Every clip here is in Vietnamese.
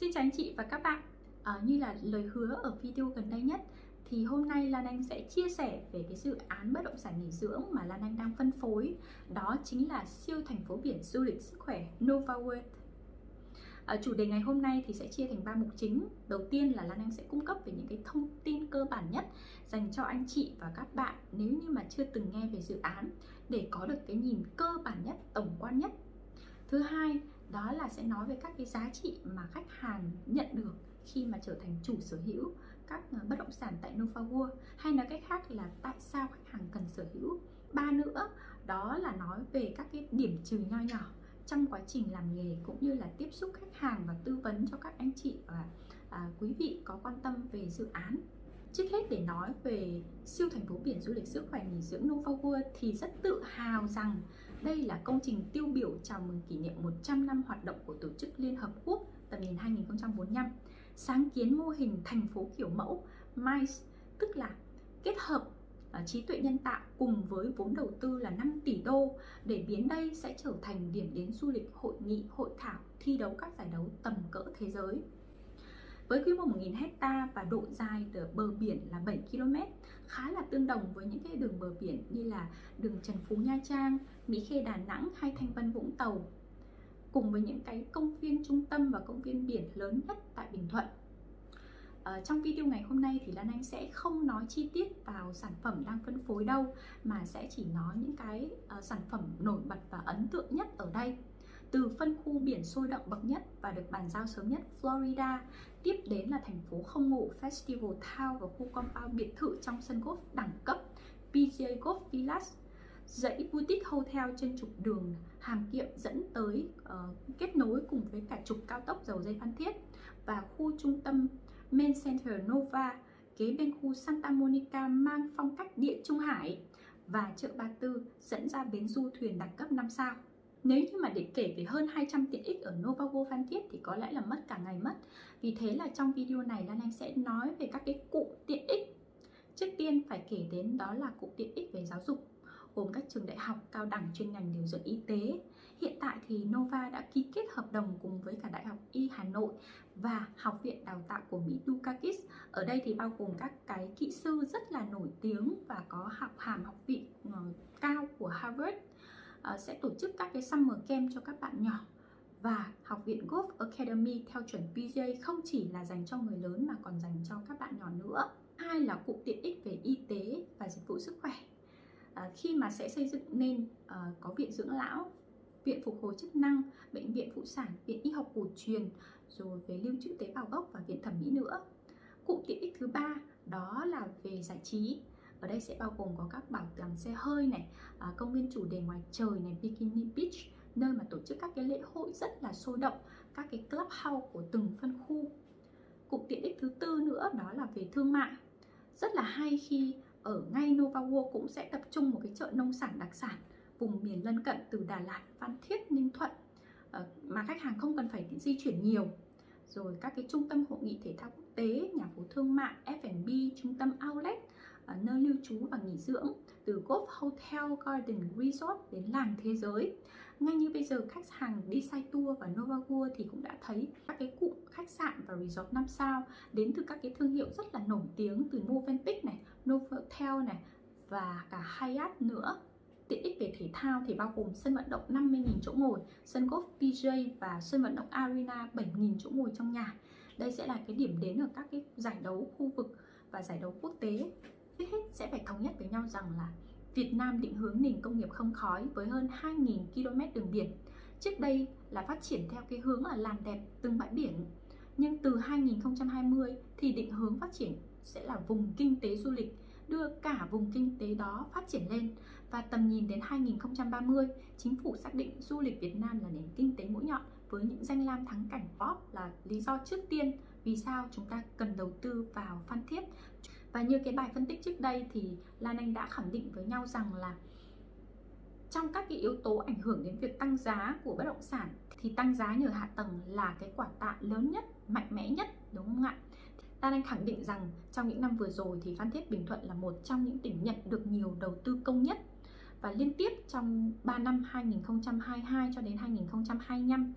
Xin chào anh chị và các bạn. À, Như là lời hứa ở video gần đây nhất Thì hôm nay Lan Anh sẽ chia sẻ về cái dự án bất động sản nghỉ dưỡng mà Lan Anh đang phân phối. Đó chính là siêu thành phố biển du lịch sức khỏe Nova World. À, Chủ đề ngày hôm nay thì sẽ chia thành ba mục chính. Đầu tiên là Lan Anh sẽ cung cấp về những cái thông tin cơ bản nhất Dành cho anh chị và các bạn nếu như mà chưa từng nghe về dự án Để có được cái nhìn cơ bản nhất, tổng quan nhất Thứ hai đó là sẽ nói về các cái giá trị mà khách hàng nhận được khi mà trở thành chủ sở hữu các ờ, bất động sản tại Nova World. Hay nói cách khác là tại sao khách hàng cần sở hữu. Ba nữa đó là nói về các cái điểm trừ nho nhỏ trong quá trình làm nghề cũng như là tiếp xúc khách hàng và tư vấn cho các anh chị và à, quý vị có quan tâm về dự án. Trước hết để nói về siêu thành phố biển du lịch sức khỏe nghỉ dưỡng Nova World thì rất tự hào rằng đây là công trình tiêu biểu chào mừng kỷ niệm 100 năm hoạt động của Tổ chức Liên Hợp Quốc tầm nhìn 2045 sáng kiến mô hình thành phố kiểu mẫu MICE tức là kết hợp à, trí tuệ nhân tạo cùng với vốn đầu tư là 5 tỷ đô để biến đây sẽ trở thành điểm đến du lịch hội nghị, hội thảo, thi đấu các giải đấu tầm cỡ thế giới. Với quy mô 1.000 hecta và độ dài từ bờ biển là 7 km, khá là tương đồng với những cái đường bờ biển như là đường Trần Phú Nha Trang, Mỹ Khê Đà Nẵng hay Thanh Vân Vũng Tàu. Cùng với những cái công viên trung tâm và công viên biển lớn nhất tại Bình Thuận. ở trong video ngày hôm nay thì Lan Anh sẽ không nói chi tiết vào sản phẩm đang phân phối đâu mà sẽ chỉ nói những cái uh, sản phẩm nổi bật và ấn tượng nhất ở đây từ phân khu biển sôi động bậc nhất và được bàn giao sớm nhất Florida. Tiếp đến là thành phố không ngủ Festival Town và khu compound biệt thự trong sân golf đẳng cấp PGA Golf Village dãy boutique hotel trên trục đường Hàm Kiệm dẫn tới uh, kết nối cùng với cả trục cao tốc dầu dây Phan Thiết và khu trung tâm Main Center Nova kế bên khu Santa Monica mang phong cách địa Trung Hải và chợ Ba Tư dẫn ra bến du thuyền đẳng cấp 5 sao. Nếu như mà để kể về hơn 200 tiện ích ở Novago Phan Thiết thì có lẽ là mất cả ngày mất Vì thế là trong video này Lan Anh sẽ nói về các cái cụm tiện ích Trước tiên phải kể đến đó là cụm tiện ích về giáo dục, gồm các trường đại học, cao đẳng, chuyên ngành điều dưỡng y tế. Hiện tại thì Nova đã ký kết hợp đồng cùng với cả Đại học Y Hà Nội và Học viện Đào tạo của Mỹ Dukakis. Ở đây thì bao gồm các cái kỹ sư rất là nổi tiếng và có học hàm học vị ờ, cao của Harvard Ờ, sẽ tổ chức các cái summer camp cho các bạn nhỏ và Học viện Golf Academy theo chuẩn PJ không chỉ là dành cho người lớn mà còn dành cho các bạn nhỏ nữa. Hai là cụm tiện ích về y tế và dịch vụ sức khỏe. À, khi mà sẽ xây dựng nên à, có viện dưỡng lão, viện phục hồi chức năng, bệnh viện phụ sản, viện y học cổ truyền, rồi về lưu trữ tế bào gốc và viện thẩm mỹ nữa. Cụm tiện ích thứ ba đó là về giải trí ở đây sẽ bao gồm có các bảo tàng xe hơi này à, công viên chủ đề ngoài trời này bikini beach nơi mà tổ chức các cái lễ hội rất là sôi động các cái clubhouse của từng phân khu. Cụm tiện ích thứ tư nữa đó là về thương mại. Rất là hay khi ở ngay Nova World cũng sẽ tập trung một cái chợ nông sản đặc sản vùng miền lân cận từ Đà Lạt, Phan Thiết, Ninh Thuận ờ, mà khách hàng không cần phải di chuyển nhiều. Rồi các cái trung tâm hội nghị thể thao quốc tế, nhà phố thương mại, F&B, trung tâm outlet nơi lưu trú và nghỉ dưỡng từ Golf Hotel Garden Resort đến làng thế giới. Ngay như bây giờ khách hàng đi say tour và Nova World thì cũng đã thấy các cái cụm khách sạn và resort 5 sao đến từ các cái thương hiệu rất là nổi tiếng từ Movenpick này, Novotel này và cả Hyatt nữa. Tiện ích về thể thao thì bao gồm sân vận động 50.000 chỗ ngồi, sân golf PJ và sân vận động Arena 7.000 chỗ ngồi trong nhà. Đây sẽ là cái điểm đến ở các cái giải đấu khu vực và giải đấu quốc tế phải thống nhất với nhau rằng là Việt Nam định hướng nền công nghiệp không khói với hơn 2.000 km đường biển. Trước đây là phát triển theo cái hướng là làm đẹp từng bãi biển. Nhưng từ 2020 thì định hướng phát triển sẽ là vùng kinh tế du lịch, đưa cả vùng kinh tế đó phát triển lên và tầm nhìn đến 2030 chính phủ xác định du lịch Việt Nam là nền kinh tế mũi nhọn với những danh lam thắng cảnh pop là lý do trước tiên vì sao chúng ta cần đầu tư vào Phan Thiết và như cái bài phân tích trước đây thì Lan Anh đã khẳng định với nhau rằng là trong các cái yếu tố ảnh hưởng đến việc tăng giá của bất động sản thì tăng giá nhờ hạ tầng là cái quả tạ lớn nhất, mạnh mẽ nhất đúng không ạ? Lan Anh khẳng định rằng trong những năm vừa rồi thì Phan Thiết Bình Thuận là một trong những tỉnh nhận được nhiều đầu tư công nhất và liên tiếp trong 3 năm 2022 cho đến 2025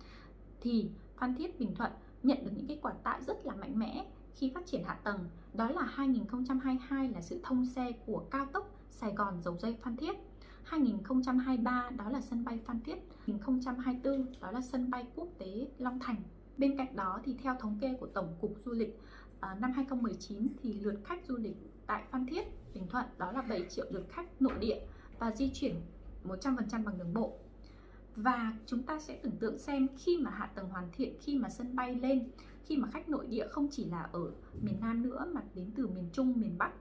thì Phan Thiết Bình Thuận nhận được những cái quả tặng rất là mạnh mẽ khi phát triển hạ tầng, đó là 2022 là sự thông xe của cao tốc Sài Gòn Dầu Dây Phan Thiết. 2023 đó là sân bay Phan Thiết. 2024 đó là sân bay quốc tế Long Thành. Bên cạnh đó thì theo thống kê của Tổng cục Du lịch ờ, năm 2019 thì lượt khách du lịch tại Phan Thiết, Bình Thuận, đó là 7 triệu lượt khách nội địa và di chuyển 100% bằng đường bộ. Và chúng ta sẽ tưởng tượng xem khi mà hạ tầng hoàn thiện, khi mà sân bay lên khi mà khách nội địa không chỉ là ở miền Nam nữa mà đến từ miền Trung miền Bắc.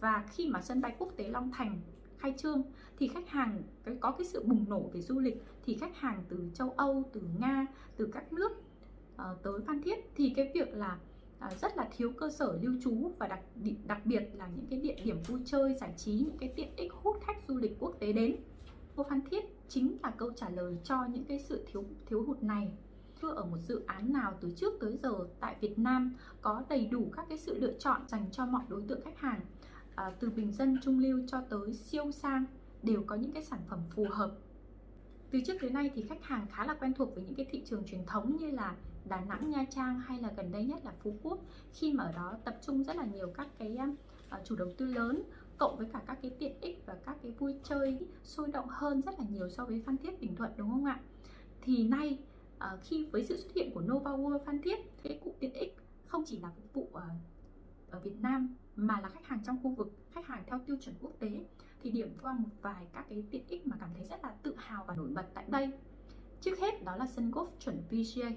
Và khi mà sân bay quốc tế Long Thành khai trương thì khách hàng có cái sự bùng nổ về du lịch thì khách hàng từ châu Âu từ Nga từ các nước uh, tới Phan Thiết. Thì cái việc là uh, rất là thiếu cơ sở lưu trú và đặc đặc biệt là những cái địa điểm vui chơi giải trí những cái tiện ích hút khách du lịch quốc tế đến. Cô Phan Thiết chính là câu trả lời cho những cái sự thiếu thiếu hụt này chưa ở một dự án nào từ trước tới giờ tại Việt Nam có đầy đủ các cái sự lựa chọn dành cho mọi đối tượng khách hàng à, từ bình dân trung lưu cho tới siêu sang đều có những cái sản phẩm phù hợp từ trước tới nay thì khách hàng khá là quen thuộc với những cái thị trường truyền thống như là Đà Nẵng, Nha Trang hay là gần đây nhất là Phú Quốc khi mà ở đó tập trung rất là nhiều các cái à, à, chủ đầu tư lớn cộng với cả các cái tiện ích và các cái vui chơi sôi động hơn rất là nhiều so với Phan Thiết Bình Thuận đúng không ạ? Thì nay Ờ, khi với sự xuất hiện của Nova World Phan Thiết thế cụ tiện ích không chỉ là phục vụ ờ, ở Việt Nam mà là khách hàng trong khu vực, khách hàng theo tiêu chuẩn quốc tế thì điểm qua một vài các cái tiện ích mà cảm thấy rất là tự hào và nổi bật tại đây. Trước hết đó là sân golf chuẩn PGA.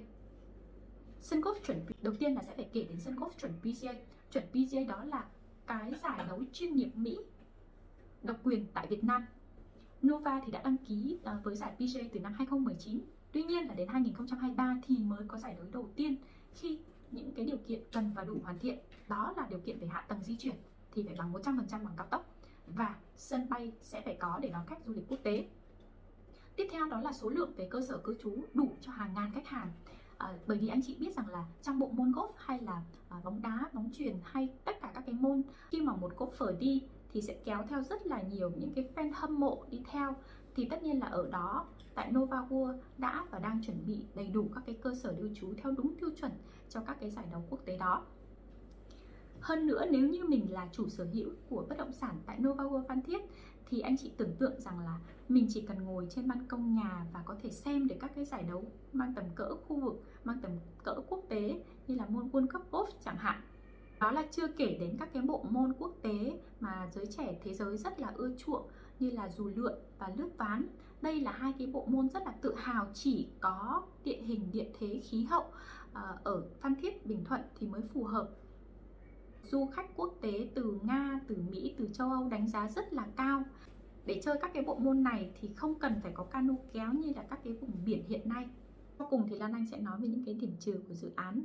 Sân golf chuẩn đầu tiên là sẽ phải kể đến sân golf chuẩn PGA. Chuẩn PGA đó là cái giải đấu chuyên nghiệp Mỹ độc quyền tại Việt Nam. Nova thì đã đăng ký ờ, với giải PGA từ năm 2019. Tuy nhiên là đến 2023 thì mới có giải đấu đầu tiên khi những cái điều kiện cần và đủ hoàn thiện. Đó là điều kiện về hạ tầng di chuyển thì phải bằng 100% bằng cao tốc và sân bay sẽ phải có để đón khách du lịch quốc tế. Tiếp theo đó là số lượng về cơ sở cư trú đủ cho hàng ngàn khách hàng à, bởi vì anh chị biết rằng là trong bộ môn golf hay là à, bóng đá bóng chuyền hay tất cả các cái môn khi mà một golfer đi thì sẽ kéo theo rất là nhiều những cái fan hâm mộ đi theo thì tất nhiên là ở đó tại Nova World đã và đang chuẩn bị đầy đủ các cái cơ sở lưu trú theo đúng tiêu chuẩn cho các cái giải đấu quốc tế đó hơn nữa nếu như mình là chủ sở hữu của bất động sản tại Nova World Phan Thiết thì anh chị tưởng tượng rằng là mình chỉ cần ngồi trên ban công nhà và có thể xem được các cái giải đấu mang tầm cỡ khu vực, mang tầm cỡ quốc tế như là môn World Cup Golf chẳng hạn. Đó là chưa kể đến các cái bộ môn quốc tế mà giới trẻ thế giới rất là ưa chuộng như là dù lượn và lướt ván. Đây là hai cái bộ môn rất là tự hào chỉ có địa hình, địa thế, khí hậu ờ, ở Phan Thiết, Bình Thuận thì mới phù hợp du khách quốc tế từ Nga, từ Mỹ, từ châu Âu đánh giá rất là cao. Để chơi các cái bộ môn này thì không cần phải có cano kéo như là các cái vùng biển hiện nay. Sau cùng thì Lan Anh sẽ nói về những cái điểm trừ của dự án.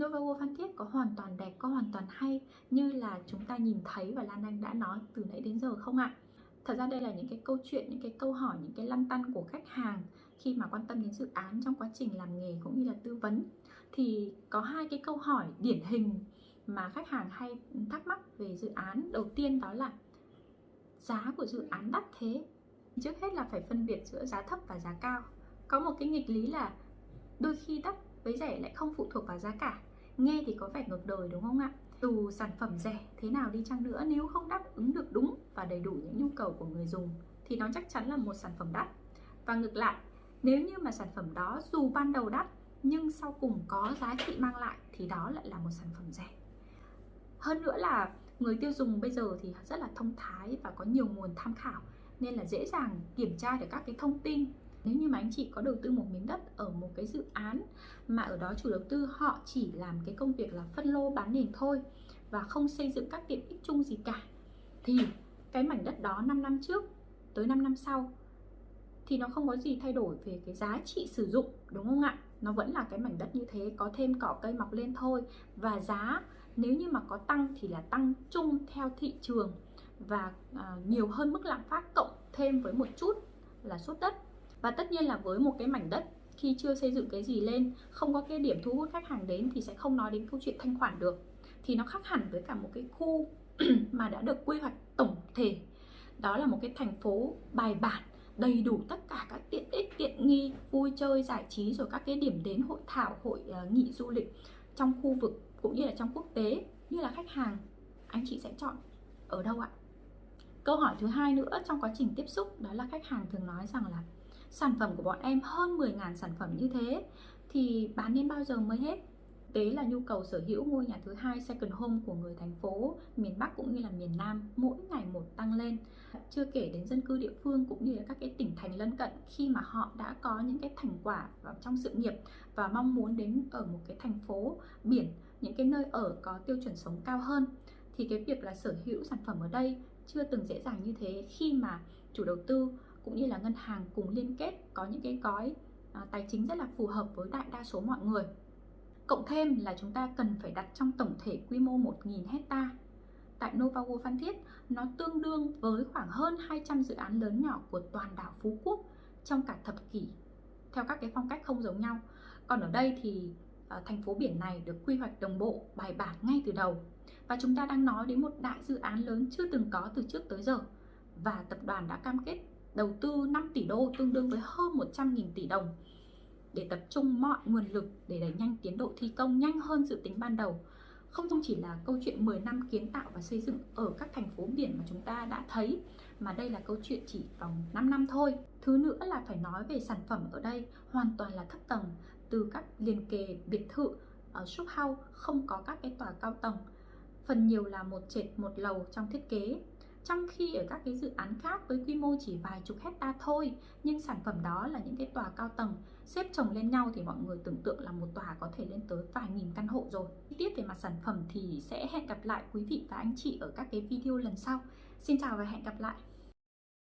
Nova World Phan Thiết có hoàn toàn đẹp, có hoàn toàn hay như là chúng ta nhìn thấy và Lan Anh đã nói từ nãy đến giờ không ạ? Thật ra đây là những cái câu chuyện, những cái câu hỏi, những cái lăn tăn của khách hàng khi mà quan tâm đến dự án trong quá trình làm nghề cũng như là tư vấn. Thì có hai cái câu hỏi điển hình mà khách hàng hay thắc mắc về dự án. Đầu tiên đó là giá của dự án đắt thế. Trước hết là phải phân biệt giữa giá thấp và giá cao. Có một cái nghịch lý là đôi khi đắt với rẻ lại không phụ thuộc vào giá cả. Nghe thì có vẻ ngược đời đúng không ạ? Dù sản phẩm rẻ thế nào đi chăng nữa, nếu không đáp ứng được đúng và đầy đủ những nhu cầu của người dùng, thì nó chắc chắn là một sản phẩm đắt. Và ngược lại, nếu như mà sản phẩm đó dù ban đầu đắt, nhưng sau cùng có giá trị mang lại, thì đó lại là một sản phẩm rẻ. Hơn nữa là người tiêu dùng bây giờ thì rất là thông thái và có nhiều nguồn tham khảo, nên là dễ dàng kiểm tra được các cái thông tin nếu như mà anh chị có đầu tư một miếng đất ở một cái dự án mà ở đó chủ đầu tư họ chỉ làm cái công việc là phân lô bán nền thôi và không xây dựng các tiện ích chung gì cả thì cái mảnh đất đó 5 năm trước tới 5 năm sau thì nó không có gì thay đổi về cái giá trị sử dụng đúng không ạ? Nó vẫn là cái mảnh đất như thế có thêm cỏ cây mọc lên thôi và giá nếu như mà có tăng thì là tăng chung theo thị trường và à, nhiều hơn mức lạm phát cộng thêm với một chút là sốt đất và tất nhiên là với một cái mảnh đất khi chưa xây dựng cái gì lên không có cái điểm thu hút khách hàng đến thì sẽ không nói đến câu chuyện thanh khoản được. Thì nó khác hẳn với cả một cái khu mà đã được quy hoạch tổng thể. Đó là một cái thành phố bài bản đầy đủ tất cả các tiện ích tiện nghi vui chơi giải trí rồi các cái điểm đến hội thảo hội ờ, uh, nghị du lịch trong khu vực cũng như là trong quốc tế như là khách hàng. Anh chị sẽ chọn ở đâu ạ? Câu hỏi thứ hai nữa trong quá trình tiếp xúc đó là khách hàng thường nói rằng là sản phẩm của bọn em hơn 10.000 sản phẩm như thế, thì bán đến bao giờ mới hết? Tế là nhu cầu sở hữu ngôi nhà thứ hai second home của người thành phố miền Bắc cũng như là miền Nam mỗi ngày một tăng lên. Chưa kể đến dân cư địa phương cũng như là các cái tỉnh thành lân cận, khi mà họ đã có những cái thành quả vào trong sự nghiệp và mong muốn đến ở một cái thành phố biển, những cái nơi ở có tiêu chuẩn sống cao hơn, thì cái việc là sở hữu sản phẩm ở đây chưa từng dễ dàng như thế. Khi mà chủ đầu tư cũng như là ngân hàng cùng liên kết có những cái gói à, tài chính rất là phù hợp với đại đa số mọi người Cộng thêm là chúng ta cần phải đặt trong tổng thể quy mô 1.000 hecta Tại Novago Phan Thiết, nó tương đương với khoảng hơn 200 dự án lớn nhỏ của toàn đảo Phú Quốc trong cả thập kỷ theo các cái phong cách không giống nhau. Còn ở đây thì à, thành phố biển này được quy hoạch đồng bộ, bài bản ngay từ đầu. Và chúng ta đang nói đến một đại dự án lớn chưa từng có từ trước tới giờ. Và tập đoàn đã cam kết đầu tư 5 tỷ đô tương đương với hơn 100.000 tỷ đồng để tập trung mọi nguồn lực để đẩy nhanh tiến độ thi công nhanh hơn dự tính ban đầu không chỉ là câu chuyện 10 năm kiến tạo và xây dựng ở các thành phố biển mà chúng ta đã thấy, mà đây là câu chuyện chỉ vòng 5 năm thôi. Thứ nữa là phải nói về sản phẩm ở đây hoàn toàn là thấp tầng, từ các liền kề biệt thự ở shop house không có các cái tòa cao tầng. Phần nhiều là một trệt, một lầu trong thiết kế trong khi ở các cái dự án khác với quy mô chỉ vài chục hecta thôi, nhưng sản phẩm đó là những cái tòa cao tầng, xếp chồng lên nhau thì mọi người tưởng tượng là một tòa có thể lên tới vài nghìn căn hộ rồi. Chi tiết về mặt sản phẩm thì sẽ hẹn gặp lại quý vị và anh chị ở các cái video lần sau. Xin chào và hẹn gặp lại!